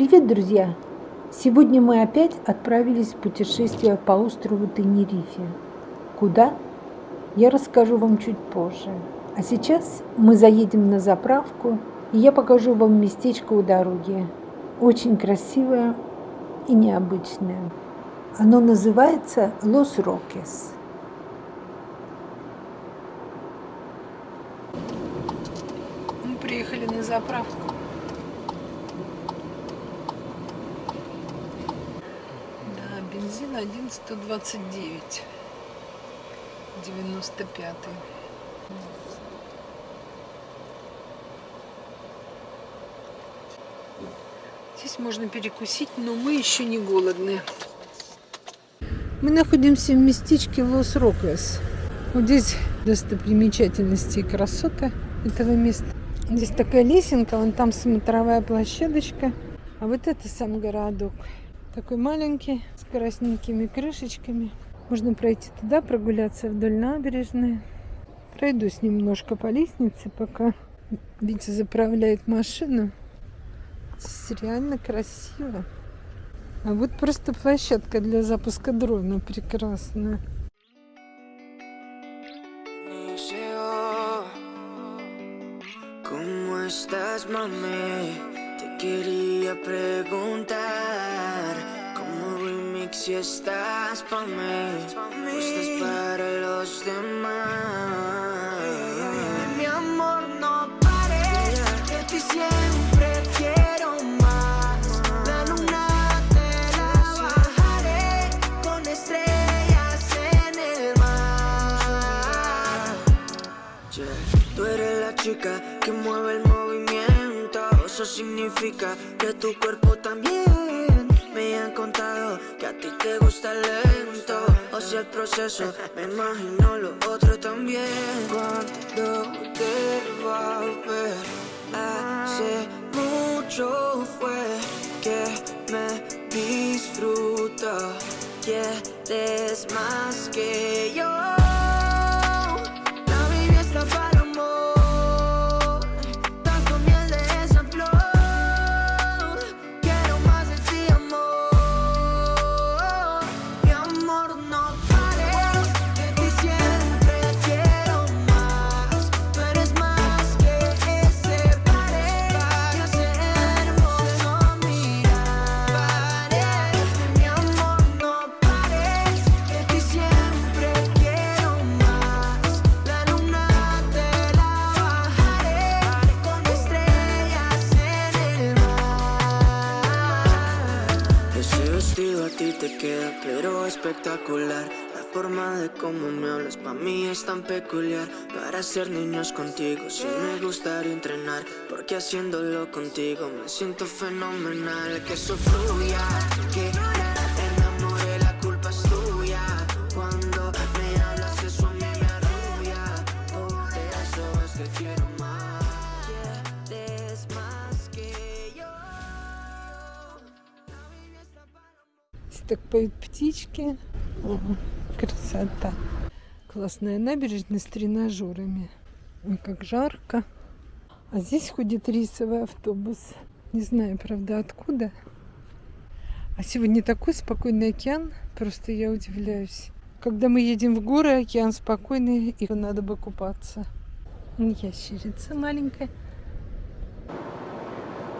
Привет, друзья! Сегодня мы опять отправились в путешествие по острову Тенерифе. Куда? Я расскажу вам чуть позже. А сейчас мы заедем на заправку, и я покажу вам местечко у дороги. Очень красивое и необычное. Оно называется Лос Рокес. Мы приехали на заправку. Бензин 1,129. 95 Здесь можно перекусить, но мы еще не голодные. Мы находимся в местечке Лос-Рокес. Вот здесь достопримечательности и красота этого места. Здесь такая лесенка, вон там смотровая площадочка. А вот это сам городок. Такой маленький, с красненькими крышечками. Можно пройти туда, прогуляться вдоль набережной. Пройдусь немножко по лестнице, пока Витя заправляет машину. Здесь реально красиво. А вот просто площадка для запуска дрона прекрасная. ¿Cómo estás, mami? quería preguntar ¿Cómo remix si estás pa' mí estás para los demás. Mi amor no pares, que ti siempre quiero más. La luna te la bajaré con estrellas en el mar. Tú eres la chica que mueve el eso significa que tu cuerpo también contado que a ti te gusta lento. O sea el proceso, me imagino lo otro también. Cuando te va Hace mucho fue que me disfruto Quieres más que yo espectacular. La forma de cómo me hablas pa' mí es tan peculiar. Para ser niños contigo sí me gustaría entrenar. Porque haciéndolo contigo me siento fenomenal. Que eso fluya, que Так поют птички. Красота. Классная набережная с тренажерами. Ой, как жарко. А здесь ходит рейсовый автобус. Не знаю, правда, откуда. А сегодня такой спокойный океан. Просто я удивляюсь. Когда мы едем в горы, океан спокойный, и надо бы купаться. Ящерица маленькая.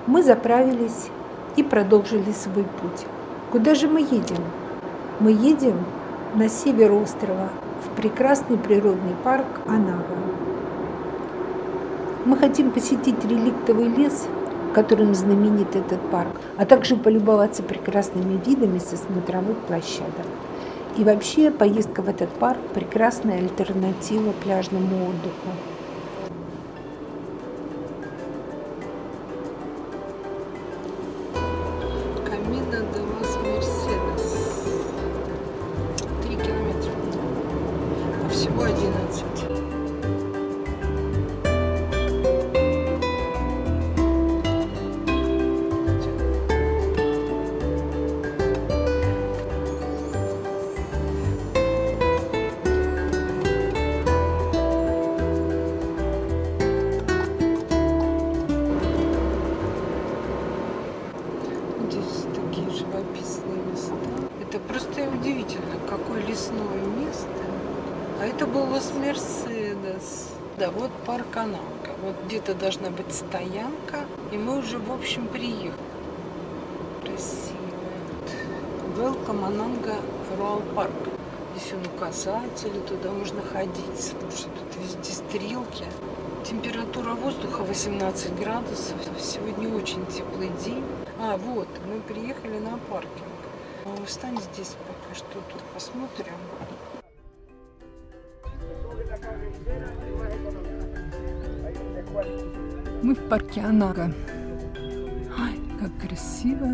Мы заправились и продолжили свой путь. Куда же мы едем? Мы едем на север острова, в прекрасный природный парк Анага. Мы хотим посетить реликтовый лес, которым знаменит этот парк, а также полюбоваться прекрасными видами со смотровых площадок. И вообще поездка в этот парк – прекрасная альтернатива пляжному отдыху. Камина де какое лесное место. А это был Лос-Мерседес. Да, вот парк Ананга. Вот где-то должна быть стоянка. И мы уже, в общем, приехали. Красиво. Welcome Ананга Руал Парк. Здесь он указатели, туда можно ходить. Слушай, тут везде стрелки. Температура воздуха 18 градусов. Сегодня очень теплый день. А, вот, мы приехали на паркинг. Ну, Встань здесь пока что тут посмотрим. Мы в парке Анага. Ай, как красиво.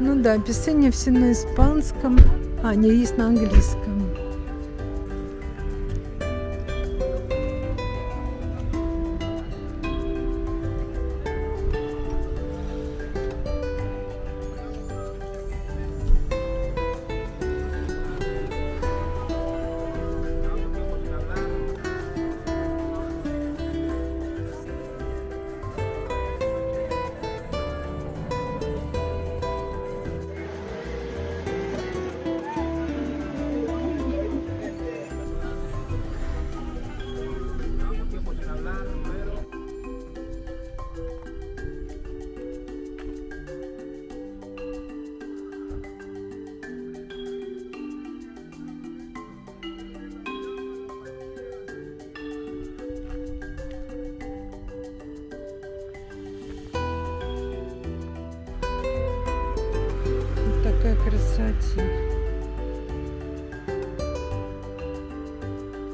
Ну да, описание все на испанском. А, не, есть на английском.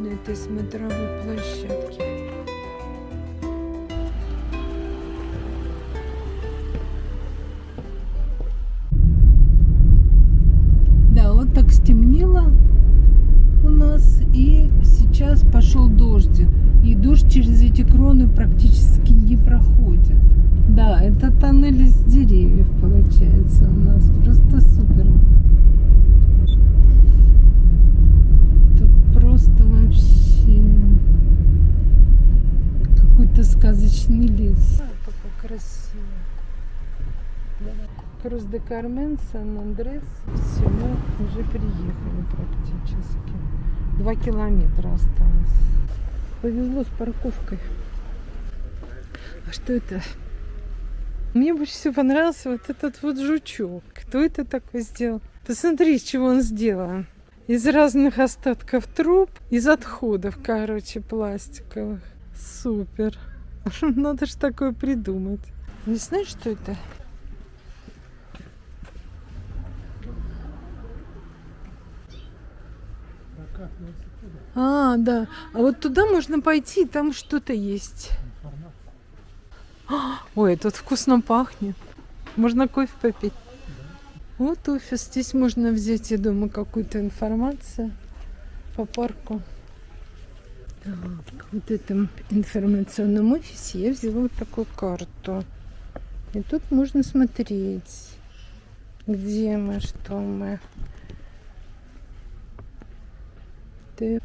На этой смотровой площадке. Да, вот так стемнело у нас, и сейчас пошел дождик. И дождь через эти кроны практически не проходит. Да, это тоннель из деревьев сказочный лес. А, как красиво. Крус де Кармен, Сан-Андрес. Все, мы уже приехали практически. Два километра осталось. Повезло с парковкой. А что это? Мне больше всего понравился вот этот вот жучок. Кто это такой сделал? Посмотри, чего он сделан. Из разных остатков труб, из отходов, короче, пластиковых. Супер. Надо же такое придумать. Не знаешь, что это? А, да. А вот туда можно пойти, там что-то есть. Ой, тут вкусно пахнет. Можно кофе попить. Вот офис. Здесь можно взять, я думаю, какую-то информацию по парку. Так, вот этом информационном офисе я взяла вот такую карту. И тут можно смотреть, где мы, что мы. Так.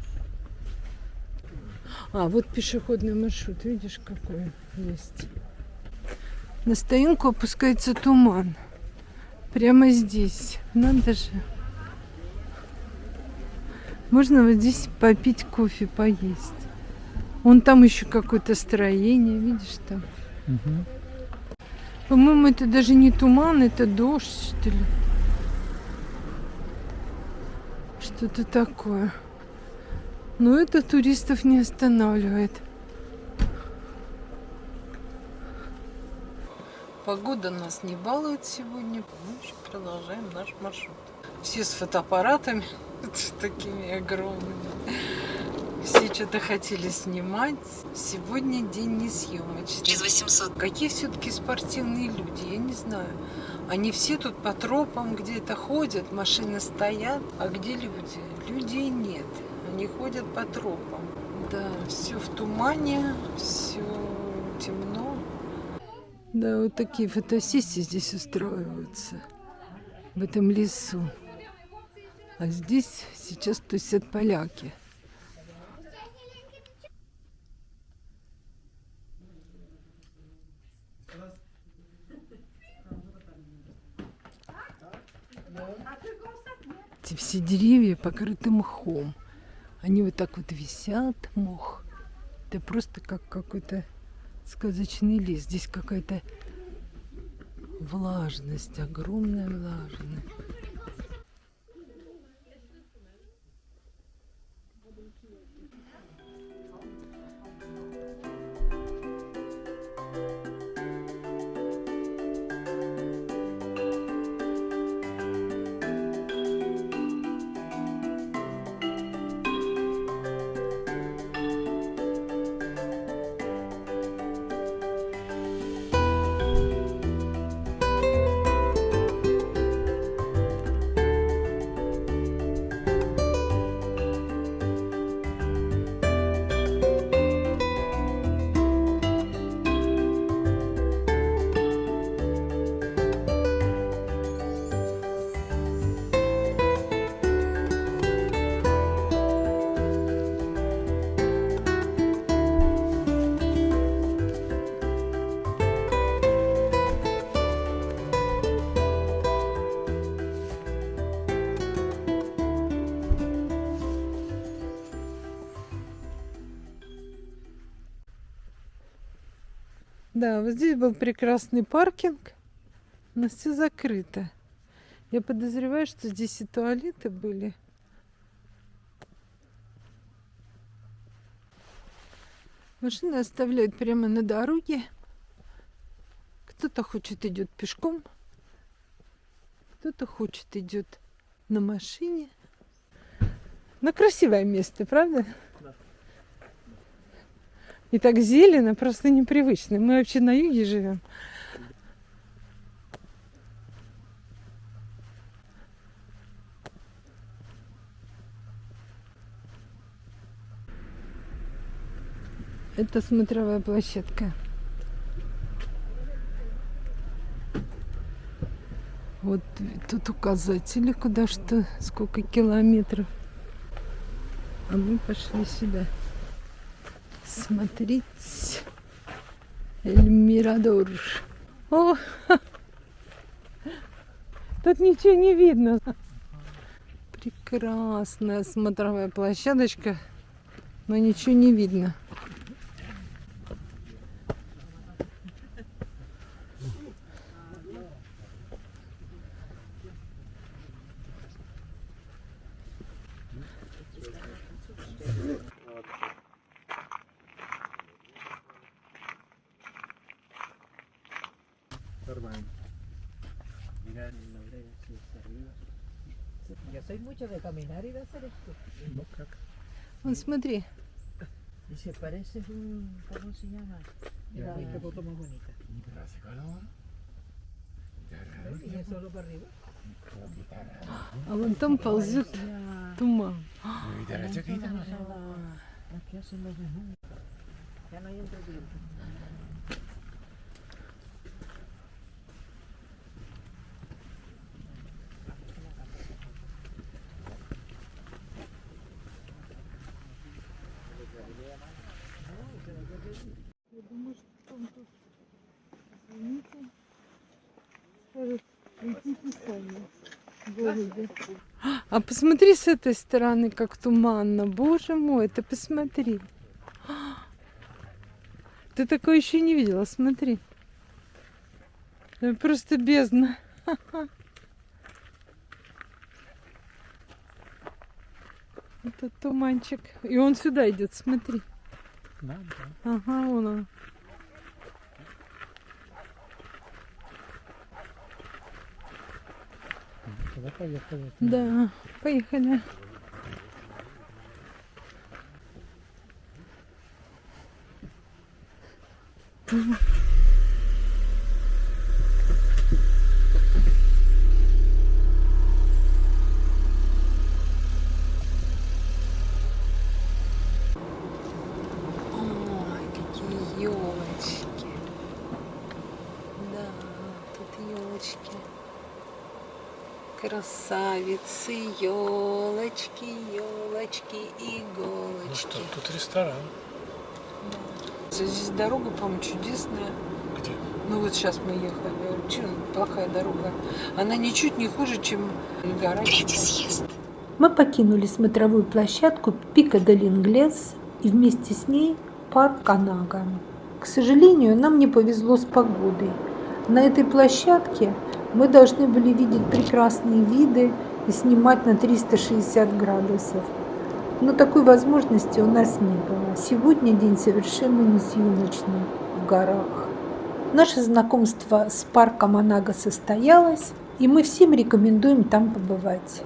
А, вот пешеходный маршрут, видишь, какой есть. На стоянку опускается туман. Прямо здесь. Надо же. Можно вот здесь попить кофе, поесть. Вон там еще какое-то строение, видишь там. По-моему, это даже не туман, это дождь, что ли. Что-то такое. Но это туристов не останавливает. Погода нас не балует сегодня. Мы еще продолжаем наш маршрут. Все с фотоаппаратами, такими огромными. Все что-то хотели снимать. Сегодня день несъемочный. Через 800. Какие все-таки спортивные люди, я не знаю. Они все тут по тропам где-то ходят, машины стоят. А где люди? Людей нет. Они ходят по тропам. Да, все в тумане, все темно. Да, вот такие фотосессии здесь устраиваются. В этом лесу. А здесь сейчас тусят поляки. Эти все деревья покрыты мхом. Они вот так вот висят, мох. Это просто как какой-то сказочный лес. Здесь какая-то влажность, огромная влажность. Да, вот здесь был прекрасный паркинг, но все закрыто. Я подозреваю, что здесь и туалеты были. Машины оставляют прямо на дороге. Кто-то хочет идет пешком, кто-то хочет идет на машине. Но красивое место, правда? И так зелено, просто непривычно. Мы вообще на юге живем. Это смотровая площадка. Вот тут указатели, куда что, сколько километров. А мы пошли сюда. Смотрите. Эль. О! Тут ничего не видно. Прекрасная смотровая площадочка, но ничего не видно. Nормально. Mira, no sé si está arriba. Yo soy mucho de caminar y de hacer esto. Ну как? Вон смотри. Y se parece un. ¿Cómo se llama? Ya. Mira qué foto más bonita. Y es solo para arriba. А вон там ползет Ya. туман. Aquí hacen los desnudos. Ya no hay Entretiempo. А посмотри с этой стороны, как туманно. Боже мой, ты посмотри. Ты такое еще не видела, смотри. Это просто бездна. Это туманчик. И он сюда идет, смотри. Да, да. Ага, вон он. Тогда поехали. Да, поехали. Ой, какие елочки. Да, елочки. красавицы, елочки, елочки, Ну иголочки. что, тут ресторан. Здесь дорога, по-моему, чудесная. Где? Ну вот сейчас мы ехали. Чем плохая дорога? Она ничуть не хуже, чем гора. Мы покинули смотровую площадку Пика Инглес и вместе с ней парк Канага. К сожалению, нам не повезло с погодой. На этой площадке мы должны были видеть прекрасные виды и снимать на 360 градусов. Но такой возможности у нас не было. Сегодня день совершенно не в горах. Наше знакомство с парком Анага состоялось, и мы всем рекомендуем там побывать.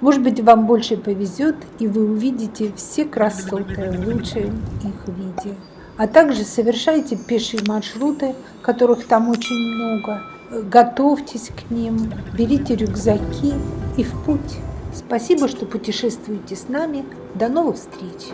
Может быть, вам больше повезет, и вы увидите все красоты в лучшем их виде. А также совершайте пешие маршруты, которых там очень много. Готовьтесь к ним, берите рюкзаки и в путь. Спасибо, что путешествуете с нами. До новых встреч!